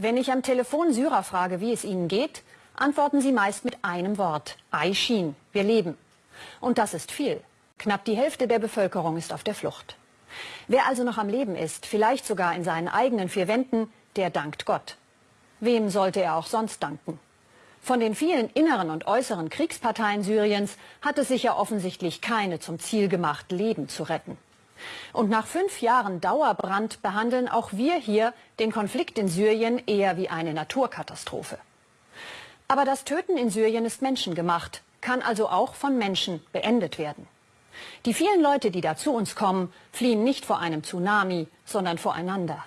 Wenn ich am Telefon Syrer frage, wie es ihnen geht, antworten sie meist mit einem Wort. Aishin, wir leben. Und das ist viel. Knapp die Hälfte der Bevölkerung ist auf der Flucht. Wer also noch am Leben ist, vielleicht sogar in seinen eigenen vier Wänden, der dankt Gott. Wem sollte er auch sonst danken? Von den vielen inneren und äußeren Kriegsparteien Syriens hat es sich ja offensichtlich keine zum Ziel gemacht, Leben zu retten. Und nach fünf Jahren Dauerbrand behandeln auch wir hier den Konflikt in Syrien eher wie eine Naturkatastrophe. Aber das Töten in Syrien ist menschengemacht, kann also auch von Menschen beendet werden. Die vielen Leute, die da zu uns kommen, fliehen nicht vor einem Tsunami, sondern voreinander.